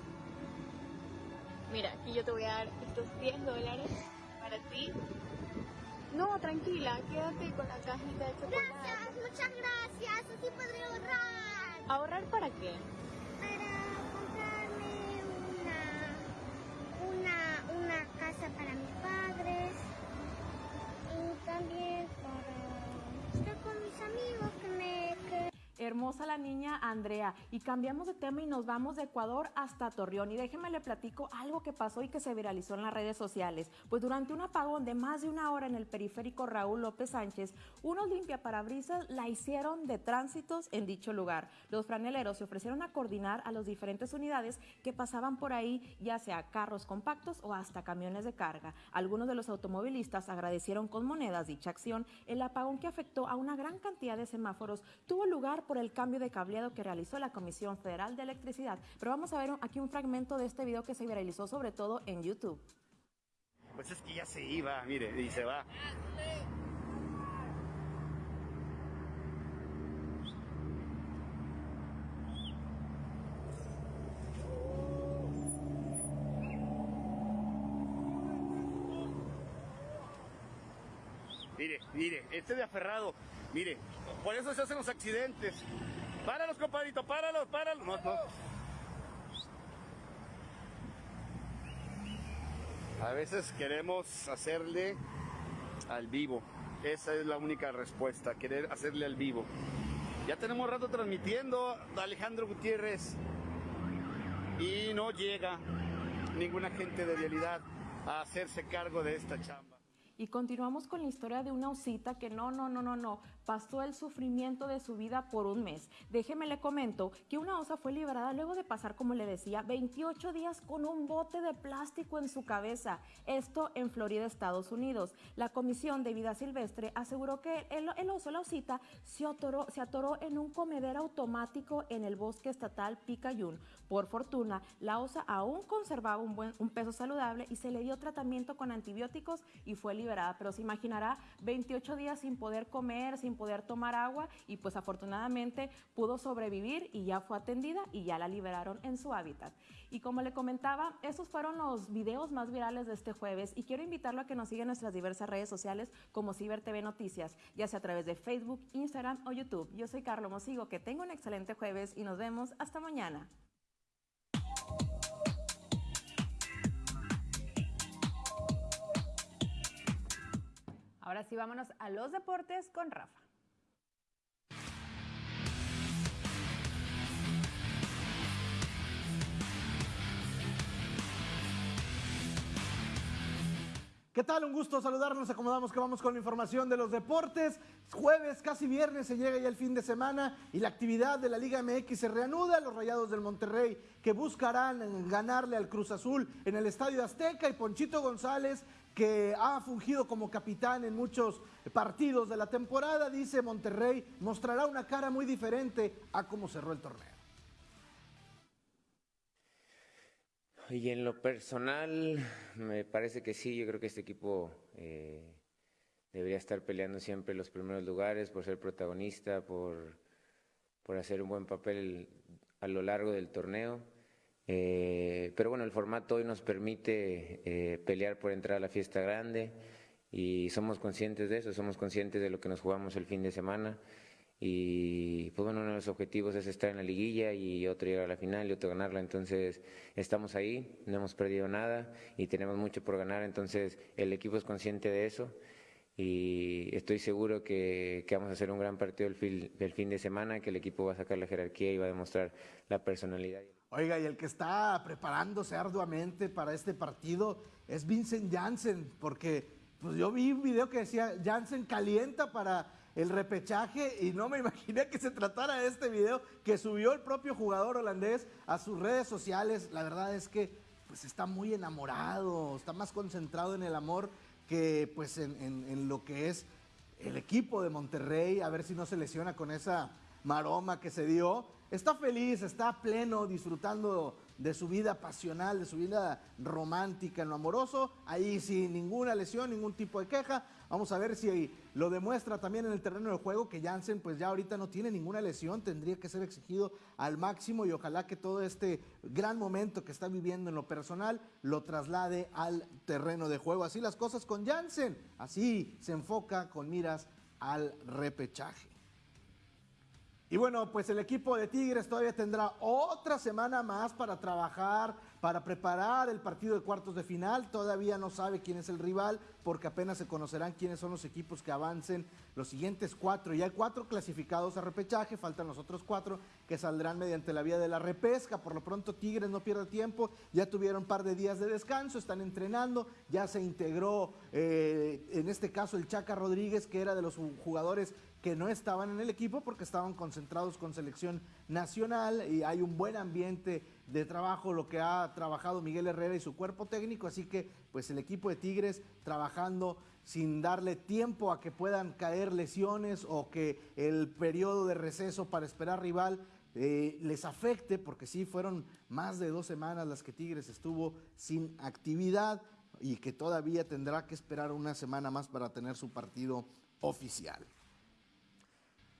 Mira, aquí yo te voy a dar estos 10 dólares para ti. No, tranquila, quédate con la cajita de chocolate. Gracias, muchas gracias. Así podré ahorrar. ¿Ahorrar para qué? Para comprarme una, una, una casa para mis padres. Y también para estar con mis amigos. Hermosa la niña Andrea. Y cambiamos de tema y nos vamos de Ecuador hasta Torreón. Y déjenme le platico algo que pasó y que se viralizó en las redes sociales. Pues durante un apagón de más de una hora en el periférico Raúl López Sánchez, unos limpiaparabrisas la hicieron de tránsitos en dicho lugar. Los franeleros se ofrecieron a coordinar a las diferentes unidades que pasaban por ahí, ya sea carros compactos o hasta camiones de carga. Algunos de los automovilistas agradecieron con monedas dicha acción. El apagón que afectó a una gran cantidad de semáforos tuvo lugar por el cambio de cableado que realizó la Comisión Federal de Electricidad. Pero vamos a ver aquí un fragmento de este video que se viralizó sobre todo en YouTube. Pues es que ya se iba, mire, y se va. Mire, mire, este de aferrado, mire, por eso se hacen los accidentes. Páralos, compadrito, páralos, páralos. No, no. A veces queremos hacerle al vivo. Esa es la única respuesta, querer hacerle al vivo. Ya tenemos rato transmitiendo Alejandro Gutiérrez y no llega ninguna gente de realidad a hacerse cargo de esta chamba. Y continuamos con la historia de una osita que no, no, no, no, no, pasó el sufrimiento de su vida por un mes. Déjeme le comento que una osa fue liberada luego de pasar, como le decía, 28 días con un bote de plástico en su cabeza. Esto en Florida, Estados Unidos. La Comisión de Vida Silvestre aseguró que el, el oso, la osita, se atoró, se atoró en un comedero automático en el bosque estatal Picayune. Por fortuna, la osa aún conservaba un, un peso saludable y se le dio tratamiento con antibióticos y fue liberada. Pero se imaginará 28 días sin poder comer, sin poder tomar agua y pues afortunadamente pudo sobrevivir y ya fue atendida y ya la liberaron en su hábitat. Y como le comentaba, esos fueron los videos más virales de este jueves y quiero invitarlo a que nos siga en nuestras diversas redes sociales como Ciber TV Noticias, ya sea a través de Facebook, Instagram o YouTube. Yo soy Carlos Mosigo, que tenga un excelente jueves y nos vemos hasta mañana. Ahora sí, vámonos a los deportes con Rafa. ¿Qué tal? Un gusto saludarnos. Acomodamos que vamos con la información de los deportes. Jueves, casi viernes, se llega ya el fin de semana y la actividad de la Liga MX se reanuda. Los Rayados del Monterrey que buscarán ganarle al Cruz Azul en el Estadio Azteca y Ponchito González que ha fungido como capitán en muchos partidos de la temporada, dice Monterrey, mostrará una cara muy diferente a cómo cerró el torneo. Y en lo personal, me parece que sí, yo creo que este equipo eh, debería estar peleando siempre los primeros lugares por ser protagonista, por, por hacer un buen papel a lo largo del torneo. Eh, pero bueno, el formato hoy nos permite eh, pelear por entrar a la fiesta grande y somos conscientes de eso, somos conscientes de lo que nos jugamos el fin de semana. Y pues bueno, uno de los objetivos es estar en la liguilla y otro llegar a la final y otro ganarla. Entonces estamos ahí, no hemos perdido nada y tenemos mucho por ganar. Entonces el equipo es consciente de eso y estoy seguro que, que vamos a hacer un gran partido el fin, el fin de semana, que el equipo va a sacar la jerarquía y va a demostrar la personalidad. Oiga, y el que está preparándose arduamente para este partido es Vincent Janssen, porque pues yo vi un video que decía Janssen calienta para el repechaje y no me imaginé que se tratara de este video que subió el propio jugador holandés a sus redes sociales. La verdad es que pues está muy enamorado, está más concentrado en el amor que pues en, lo que es el equipo de Monterrey, a ver si no se lesiona con esa maroma que se dio. Está feliz, está pleno, disfrutando de su vida pasional, de su vida romántica en lo amoroso, ahí sin ninguna lesión, ningún tipo de queja. Vamos a ver si lo demuestra también en el terreno de juego, que Jansen pues ya ahorita no tiene ninguna lesión, tendría que ser exigido al máximo y ojalá que todo este gran momento que está viviendo en lo personal lo traslade al terreno de juego. Así las cosas con Jansen, así se enfoca con miras al repechaje. Y bueno, pues el equipo de Tigres todavía tendrá otra semana más para trabajar, para preparar el partido de cuartos de final. Todavía no sabe quién es el rival, porque apenas se conocerán quiénes son los equipos que avancen los siguientes cuatro. Ya hay cuatro clasificados a repechaje, faltan los otros cuatro que saldrán mediante la vía de la repesca. Por lo pronto, Tigres no pierde tiempo, ya tuvieron un par de días de descanso, están entrenando, ya se integró eh, en este caso el Chaca Rodríguez, que era de los jugadores que no estaban en el equipo porque estaban concentrados con selección nacional y hay un buen ambiente de trabajo, lo que ha trabajado Miguel Herrera y su cuerpo técnico, así que pues el equipo de Tigres trabajando sin darle tiempo a que puedan caer lesiones o que el periodo de receso para esperar rival eh, les afecte, porque sí fueron más de dos semanas las que Tigres estuvo sin actividad y que todavía tendrá que esperar una semana más para tener su partido oficial.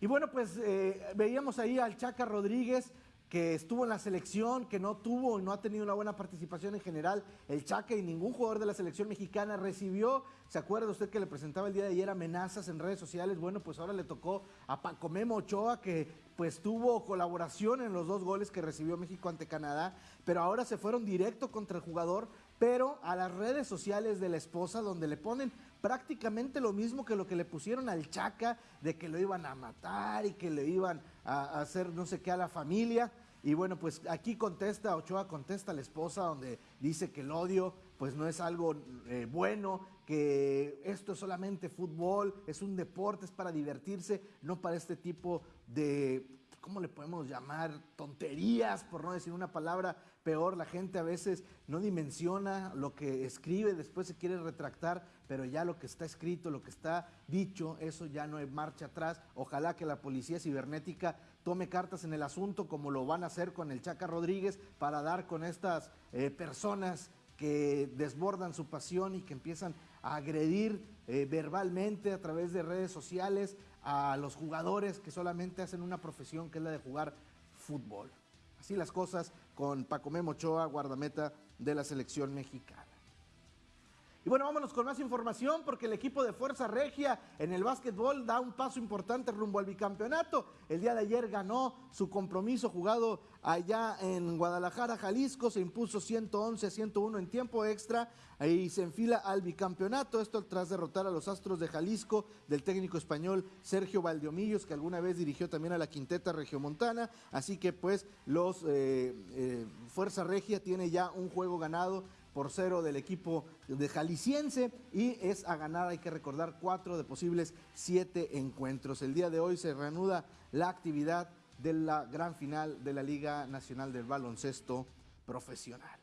Y bueno, pues eh, veíamos ahí al Chaca Rodríguez que estuvo en la selección, que no tuvo y no ha tenido una buena participación en general. El Chaca y ningún jugador de la selección mexicana recibió, ¿se acuerda usted que le presentaba el día de ayer amenazas en redes sociales? Bueno, pues ahora le tocó a Paco Memo Ochoa, que pues tuvo colaboración en los dos goles que recibió México ante Canadá, pero ahora se fueron directo contra el jugador, pero a las redes sociales de la esposa, donde le ponen prácticamente lo mismo que lo que le pusieron al Chaca, de que lo iban a matar y que le iban a, hacer no sé qué a la familia. Y bueno, pues aquí contesta, Ochoa contesta a la esposa, donde dice que el odio pues no es algo eh, bueno, que esto es solamente fútbol, es un deporte, es para divertirse, no para este tipo de, ¿cómo le podemos llamar? Tonterías, por no decir una palabra peor. La gente a veces no dimensiona lo que escribe, después se quiere retractar, pero ya lo que está escrito, lo que está dicho, eso ya no marcha atrás. Ojalá que la policía cibernética tome cartas en el asunto, como lo van a hacer con el Chaca Rodríguez, para dar con estas eh, personas que desbordan su pasión y que empiezan a agredir eh, verbalmente a través de redes sociales a los jugadores que solamente hacen una profesión que es la de jugar fútbol. Así las cosas con Paco Memochoa, guardameta de la selección mexicana. Y bueno, vámonos con más información porque el equipo de Fuerza Regia en el básquetbol da un paso importante rumbo al bicampeonato. El día de ayer ganó su compromiso jugado allá en Guadalajara, Jalisco, se impuso 111 a 101 en tiempo extra y se enfila al bicampeonato. Esto tras derrotar a los Astros de Jalisco del técnico español Sergio Valdeomillos, que alguna vez dirigió también a la Quinteta Regiomontana. Así que pues los eh, eh, Fuerza Regia tiene ya un juego ganado por cero del equipo de Jalisciense y es a ganar, hay que recordar, cuatro de posibles siete encuentros. El día de hoy se reanuda la actividad de la gran final de la Liga Nacional del Baloncesto Profesional.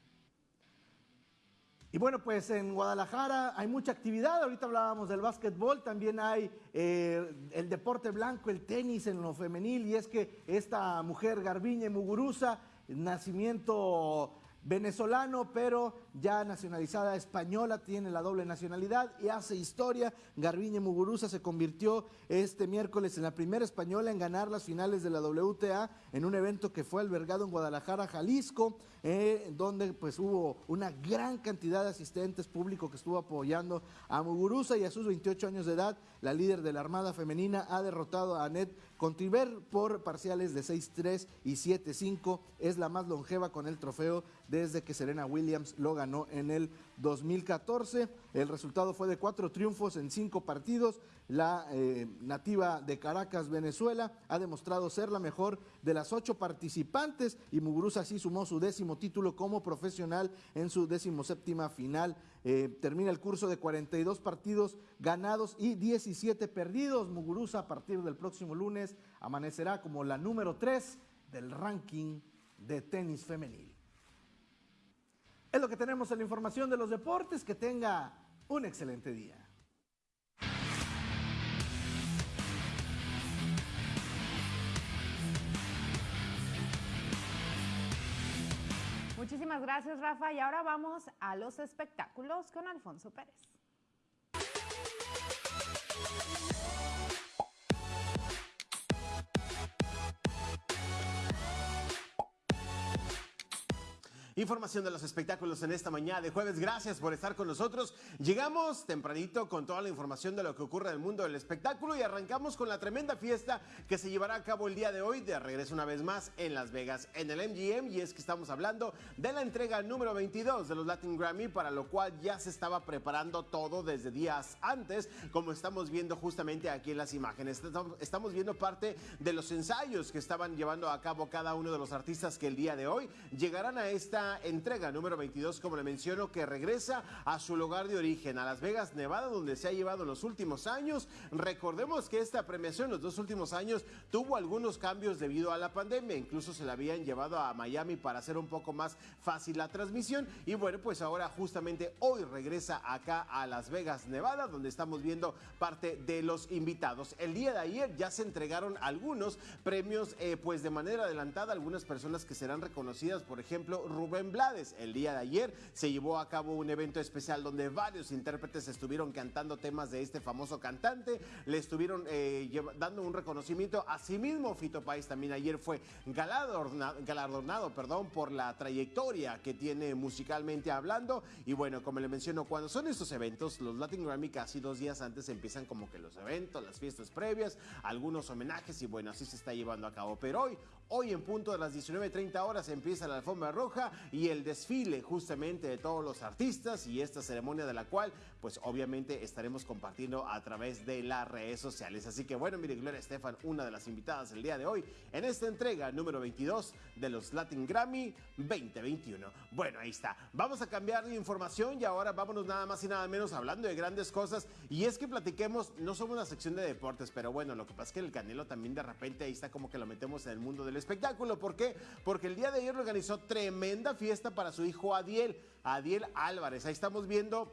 Y bueno, pues en Guadalajara hay mucha actividad, ahorita hablábamos del básquetbol, también hay eh, el deporte blanco, el tenis en lo femenil, y es que esta mujer Garbiñe Muguruza, nacimiento venezolano, pero ya nacionalizada española, tiene la doble nacionalidad y hace historia. Garbiñe Muguruza se convirtió este miércoles en la primera española en ganar las finales de la WTA en un evento que fue albergado en Guadalajara, Jalisco, eh, donde pues hubo una gran cantidad de asistentes públicos que estuvo apoyando a Muguruza y a sus 28 años de edad, la líder de la Armada Femenina ha derrotado a Annette Contriver por parciales de 6-3 y 7-5 es la más longeva con el trofeo desde que Serena Williams lo ganó en el 2014. El resultado fue de cuatro triunfos en cinco partidos. La eh, nativa de Caracas, Venezuela, ha demostrado ser la mejor de las ocho participantes y Muguruza así sumó su décimo título como profesional en su décimo séptima final. Eh, termina el curso de 42 partidos ganados y 17 perdidos. Muguruza a partir del próximo lunes amanecerá como la número 3 del ranking de tenis femenil. Es lo que tenemos en la información de los deportes. Que tenga un excelente día. Muchísimas gracias, Rafa. Y ahora vamos a los espectáculos con Alfonso Pérez. Información de los espectáculos en esta mañana de jueves. Gracias por estar con nosotros. Llegamos tempranito con toda la información de lo que ocurre en el mundo del espectáculo y arrancamos con la tremenda fiesta que se llevará a cabo el día de hoy de regreso una vez más en Las Vegas, en el MGM. Y es que estamos hablando de la entrega número 22 de los Latin Grammy, para lo cual ya se estaba preparando todo desde días antes, como estamos viendo justamente aquí en las imágenes. Estamos viendo parte de los ensayos que estaban llevando a cabo cada uno de los artistas que el día de hoy llegarán a esta entrega número 22, como le menciono, que regresa a su lugar de origen, a Las Vegas, Nevada, donde se ha llevado en los últimos años. Recordemos que esta premiación los dos últimos años tuvo algunos cambios debido a la pandemia, incluso se la habían llevado a Miami para hacer un poco más fácil la transmisión y bueno, pues ahora justamente hoy regresa acá a Las Vegas, Nevada, donde estamos viendo parte de los invitados. El día de ayer ya se entregaron algunos premios eh, pues de manera adelantada, algunas personas que serán reconocidas, por ejemplo, Rubén Blades. El día de ayer se llevó a cabo un evento especial donde varios intérpretes estuvieron cantando temas de este famoso cantante, le estuvieron eh, dando un reconocimiento. Asimismo, Fito País también ayer fue galardonado, galardonado perdón, por la trayectoria que tiene musicalmente hablando. Y bueno, como le menciono, cuando son estos eventos, los Latin Grammy casi dos días antes empiezan como que los eventos, las fiestas previas, algunos homenajes y bueno, así se está llevando a cabo. Pero hoy, hoy en punto de las 19.30 horas empieza la alfombra roja y el desfile justamente de todos los artistas y esta ceremonia de la cual pues obviamente estaremos compartiendo a través de las redes sociales. Así que bueno, mire Gloria Estefan, una de las invitadas el día de hoy en esta entrega número 22 de los Latin Grammy 2021. Bueno, ahí está. Vamos a cambiar de información y ahora vámonos nada más y nada menos hablando de grandes cosas y es que platiquemos, no somos una sección de deportes, pero bueno, lo que pasa es que el Canelo también de repente ahí está como que lo metemos en el mundo del espectáculo. ¿Por qué? Porque el día de ayer organizó tremenda fiesta para su hijo Adiel, Adiel Álvarez. Ahí estamos viendo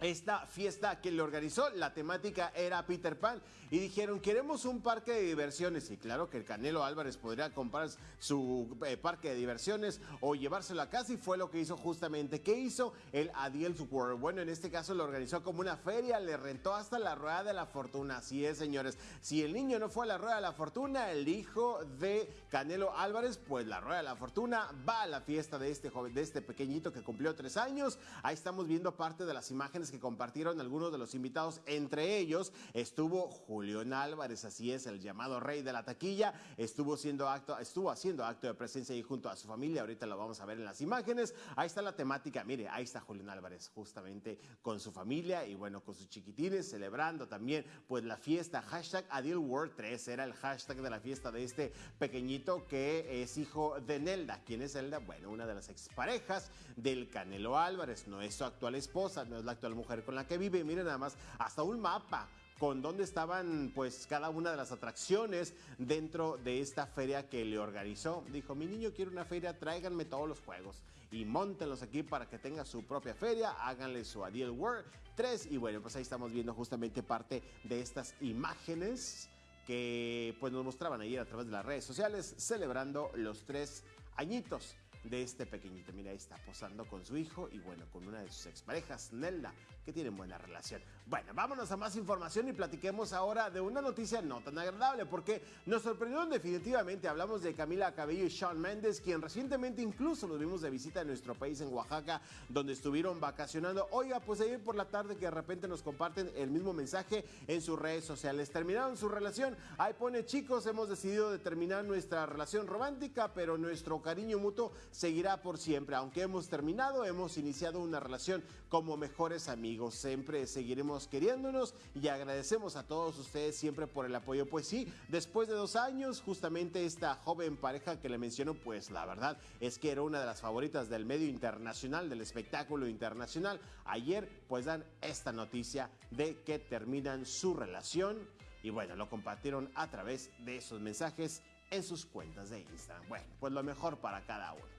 esta fiesta que le organizó. La temática era Peter Pan y dijeron, queremos un parque de diversiones. Y claro que el Canelo Álvarez podría comprar su eh, parque de diversiones o llevárselo a casa y fue lo que hizo justamente. ¿Qué hizo? El Adiel's World. Bueno, en este caso lo organizó como una feria, le rentó hasta la Rueda de la Fortuna. Así es, señores. Si el niño no fue a la Rueda de la Fortuna, el hijo de Canelo Álvarez, pues la Rueda de la Fortuna va a la fiesta de este joven, de este pequeñito que cumplió tres años. Ahí estamos viendo parte de las imágenes que compartieron algunos de los invitados. Entre ellos estuvo Julián Álvarez, así es, el llamado rey de la taquilla. Estuvo, siendo acto, estuvo haciendo acto de presencia ahí junto a su familia. Ahorita lo vamos a ver en las imágenes. Ahí está la temática. Mire, ahí está Julián Álvarez justamente con su familia y bueno, con sus chiquitines celebrando también pues la fiesta. Hashtag Adil World 3 era el hashtag de la fiesta de este pequeñito que es hijo de Nelda. ¿Quién es Nelda? Bueno, una de las exparejas del Canelo Álvarez. No es su actual esposa, no es la actual mujer con la que vive. Miren nada más, hasta un mapa con dónde estaban pues cada una de las atracciones dentro de esta feria que le organizó. Dijo, mi niño quiere una feria, tráiganme todos los juegos y montenlos aquí para que tenga su propia feria, háganle su Adiel World 3 y bueno, pues ahí estamos viendo justamente parte de estas imágenes que pues nos mostraban ayer a través de las redes sociales celebrando los tres añitos de este pequeñito. Mira, ahí está posando con su hijo y bueno, con una de sus exparejas, Nelda, que tienen buena relación. Bueno, vámonos a más información y platiquemos ahora de una noticia no tan agradable porque nos sorprendieron definitivamente. Hablamos de Camila Cabello y Shawn Mendes, quien recientemente incluso nos vimos de visita en nuestro país, en Oaxaca, donde estuvieron vacacionando. Oiga, pues ayer por la tarde que de repente nos comparten el mismo mensaje en sus redes sociales. Terminaron su relación. Ahí pone, chicos, hemos decidido de terminar nuestra relación romántica, pero nuestro cariño mutuo seguirá por siempre. Aunque hemos terminado, hemos iniciado una relación como mejores amigos. Siempre seguiremos queriéndonos y agradecemos a todos ustedes siempre por el apoyo. Pues sí, después de dos años, justamente esta joven pareja que le menciono, pues la verdad es que era una de las favoritas del medio internacional, del espectáculo internacional. Ayer pues dan esta noticia de que terminan su relación y bueno, lo compartieron a través de esos mensajes en sus cuentas de Instagram. Bueno, pues lo mejor para cada uno.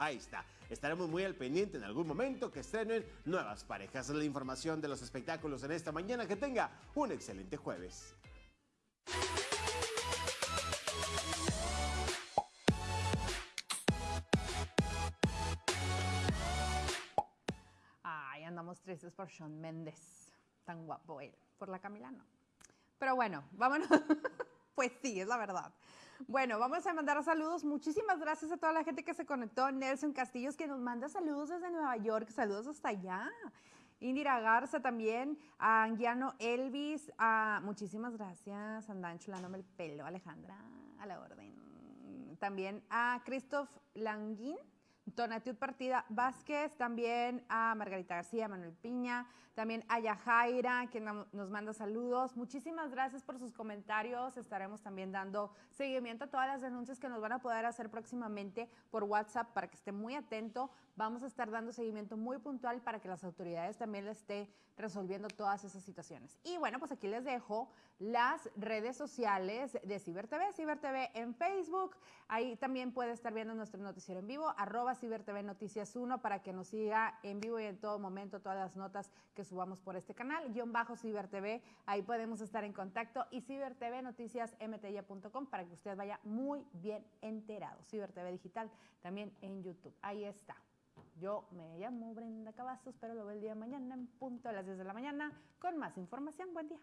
Ahí está. Estaremos muy al pendiente en algún momento que estrenen nuevas parejas. La información de los espectáculos en esta mañana. Que tenga un excelente jueves. Ay, andamos tristes por Sean Méndez. Tan guapo él. Por la Camila no. Pero bueno, vámonos. pues sí, es la verdad. Bueno, vamos a mandar saludos. Muchísimas gracias a toda la gente que se conectó. Nelson Castillos, que nos manda saludos desde Nueva York. Saludos hasta allá. Indira Garza también, a Anguiano Elvis, a, muchísimas gracias, andan chulándome el pelo, Alejandra, a la orden. También a Christoph Languín, Tonatiuh Partida Vázquez, también a Margarita García, Manuel Piña, también a Yajaira, que nos manda saludos. Muchísimas gracias por sus comentarios. Estaremos también dando seguimiento a todas las denuncias que nos van a poder hacer próximamente por WhatsApp para que esté muy atento. Vamos a estar dando seguimiento muy puntual para que las autoridades también le esté resolviendo todas esas situaciones. Y bueno, pues aquí les dejo las redes sociales de CiberTV, CiberTV en Facebook. Ahí también puede estar viendo nuestro noticiero en vivo, arroba CiberTV Noticias 1 para que nos siga en vivo y en todo momento todas las notas que subamos por este canal, guion bajo CiberTV, ahí podemos estar en contacto y CiberTV Noticias mtya.com para que usted vaya muy bien enterado. CiberTV Digital también en YouTube, ahí está. Yo me llamo Brenda Cavazos, pero lo veo el día de mañana en punto a las 10 de la mañana con más información. Buen día.